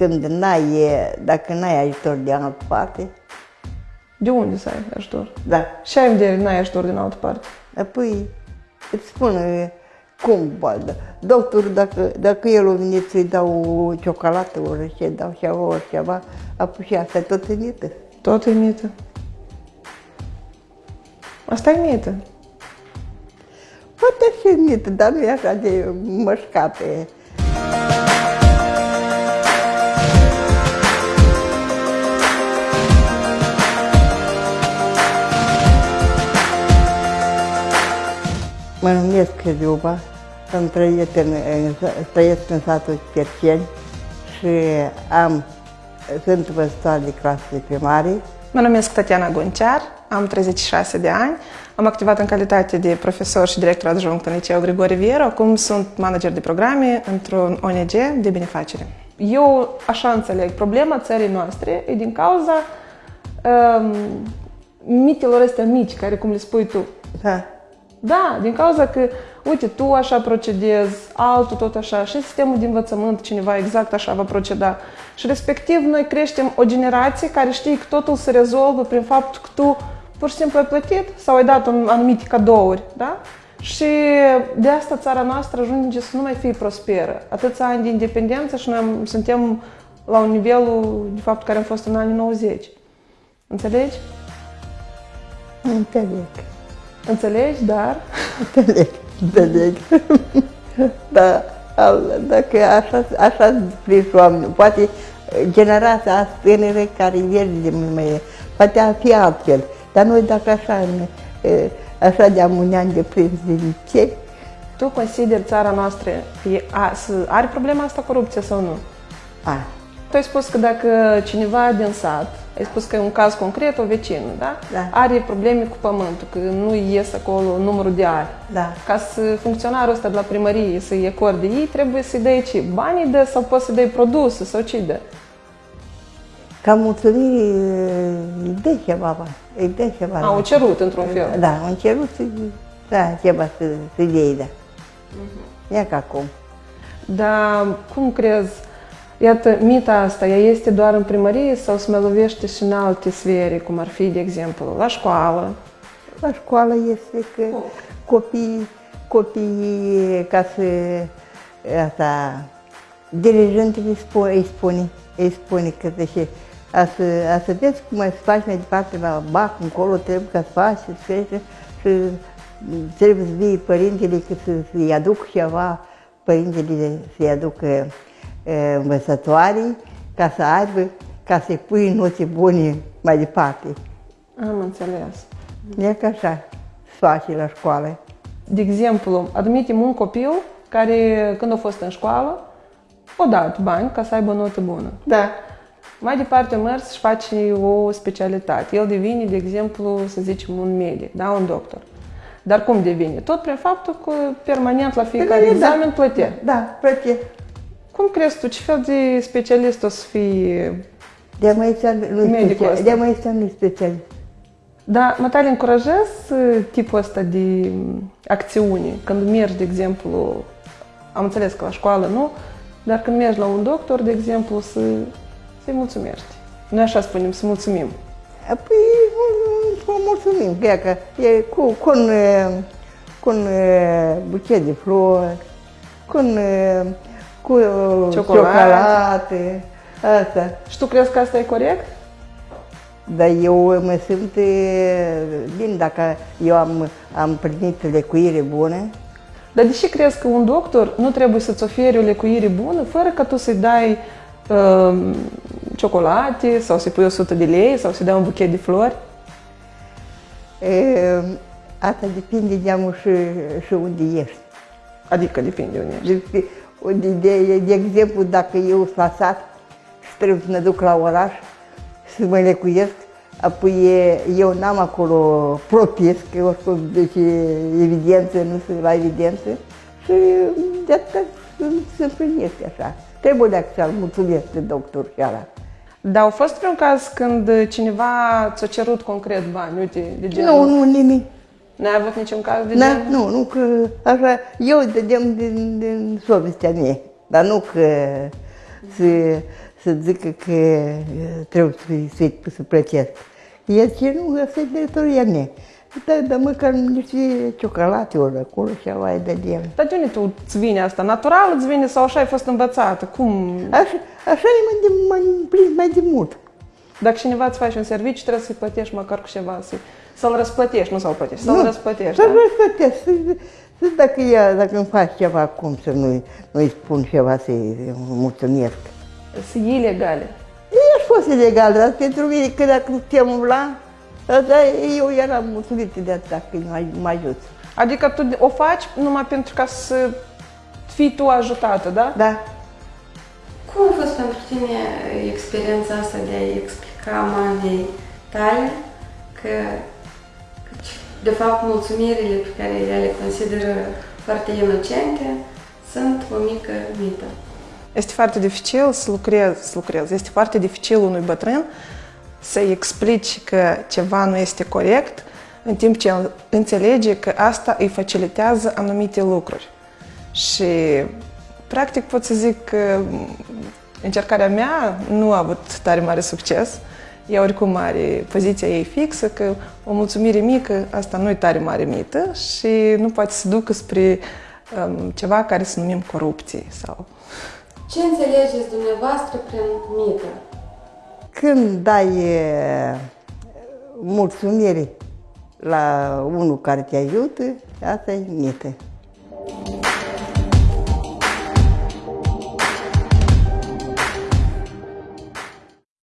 când n-ai, dacă n-ai ajutor de altă parte, De unde să ai ajutor? da, Și ai în vedere, n-ai ajutor din altă parte. apoi îți spun e, cum, bă, da. doctorul, dacă, dacă el a venit să-i dau o ciocolată, ori ce dau ceva, ori ceva, apoi și asta tot e mită. Tot e mită. Asta e mită. Poate și mită, dar nu e așa de mășcate. Mă numesc Liuba, sunt trăiesc în, în, trăiesc în satul Cerceni și am, sunt învățătoare de clasă de primarie. Mă numesc Tatiana Goncear, am 36 de ani, am activat în calitate de profesor și director adjunct în liceul Grigore Vieru, acum sunt manager de programe într-un ONG de benefacere. Eu așa înțeleg, problema țării noastre e din cauza um, mitelor astea mici, care cum le spui tu. Da. Da, din cauza că, uite, tu așa procedezi, altul tot așa, și sistemul de învățământ, cineva exact așa va proceda. Și respectiv noi creștem o generație care știe că totul se rezolvă prin faptul că tu pur și simplu ai plătit sau ai dat un anumite cadouri, da? Și de asta țara noastră ajunge să nu mai fie prosperă. Atâția ani de independență și noi am- suntem la un nivelul, de fapt, care am fost în anii 90. Înțelegi? Înțeleg. Înțelegi, dar Înțeleg, înțeleg. da, al- dacă așa, așa scris oameni, poate generația asta tânără care verde mai poate ar fi altfel. Dar noi dacă așa, e, așa de-am un an de prins de liceu, Tu consideri țara noastră că e, a, să, are problema asta corupție sau nu? a, Tu ai spus că dacă cineva din sat, ai spus că e un caz concret, o vecină, da? Da. Are probleme cu pământul, că nu ies acolo numărul de ani. da, Ca să funcționarul ăsta de la primărie să-i acorde ei, trebuie să-i dai ce? Banii dă sau poți să dai produse sau ce dă? ca mulțumire îi dă ceva bani, îi dă ceva Au bani. cerut într-un fel. Da, am cerut să, da, ceva să, să iei, da. Ia ca acum. Dar cum crezi, iată, mita asta, ea este doar în primărie sau se mai lovește și în alte sfere, cum ar fi, de exemplu, la școală? La școală este că copiii, copiii ca să, asta, dirigentul îi spune, îi spune, îi spune că de a să, a să vezi cum să faci mai departe la bac, încolo, trebuie ca să faci, să crește și trebuie să vii părintele că să, să-ți aduc ceva, părintele să-i aducă e, învățătoare ca să aibă, ca să-i pui note bune mai departe. Am înțeles. E ca așa se face la școală. De exemplu, admitem un copil care, când a fost în școală, a dat bani ca să aibă o notă bună. Da. Mai departe a mers și face o specialitate. El devine, de exemplu, să zicem, un medic, da, un doctor. Dar cum devine? Tot prin faptul că permanent la fiecare Da, examen plătea. Da, plăte. Cum crezi tu, ce fel de specialist o să fie? De mai este nu Medicul special. ăsta. De mai este nu special. Da, mă tare încurajez uh, tipul ăsta de um, acțiune. Când mergi, de exemplu, am înțeles că la școală nu, dar când mergi la un doctor, de exemplu, să, să-i mulțumești. Noi așa spunem, să mulțumim. Păi, vă mulțumim, că, e că e cu, cu, un, e, cu un e, buchet de flori, cu un, e, cu e, Ciocolate. ciocolate, asta. Și tu crezi că asta e corect? Dar eu mă simt e, bine dacă eu am, am primit lecuire bună. Dar de ce crezi că un doctor nu trebuie să-ți ofere o lecuire bună fără ca tu să-i dai um, ciocolate sau să-i pui 100 de lei sau să-i dai un buchet de flori? E, asta depinde de amul și, și unde ești. Adică depinde unde ești. De, de, de, de exemplu, dacă eu sunt la sat și trebuie să mă duc la oraș să mă lecuiesc, apoi e- eu n-am acolo propiesc, că oricum, deci e evidență, nu sunt la evidență și de atât se împlinește așa. Trebuie de să mulțumesc de doctor chiar. Dar au fost vreun caz când cineva ți-a cerut concret bani, uite, de genul... Nu, nu, nimic. N-ai avut niciun caz de Da, genul? nu, nu că așa, eu dădeam din, din sovestea mea, dar nu că să, să zică că uh, trebuie să, să, să plătesc. El ce nu, asta e datoria mea. Da, dar măcar niște ciocolate ori acolo și mai dădeam. Dar de unde tu îți vine asta? Natural îți vine sau așa ai fost învățată? Cum? Așa, așa e mai, de, mai, mai, mai de mult. Dacă cineva îți face un serviciu, trebuie să-i plătești măcar cu ceva, să să-l răsplătești, nu să-l plătești, să-l răsplătești, Să-l da? răsplătesc. Să, să, dacă, ea, dacă îmi faci ceva, cum să nu, nu-i spun ceva să-i mulțumesc. Sunt ilegale. E fost ilegal, dar pentru mine, că dacă te la, dar eu eram mulțumită de atât, că mă, mă ajut. Adică tu o faci numai pentru ca să fii tu ajutată, da? Da. Cum a fost pentru tine experiența asta de a explica mamei tale că, că de fapt mulțumirile pe care ea le consideră foarte inocente sunt o mică mită? Este foarte dificil să lucrezi, să lucrezi. Este foarte dificil unui bătrân să-i explici că ceva nu este corect, în timp ce el înțelege că asta îi facilitează anumite lucruri. Și, practic, pot să zic că încercarea mea nu a avut tare mare succes. Ea oricum are poziția ei fixă că o mulțumire mică, asta nu e tare mare mită și nu poate să ducă spre um, ceva care să numim corupție sau Ce înțelegeți dumneavoastră prin mită? Când dai e, mulțumire la unul care te ajută, asta e mită.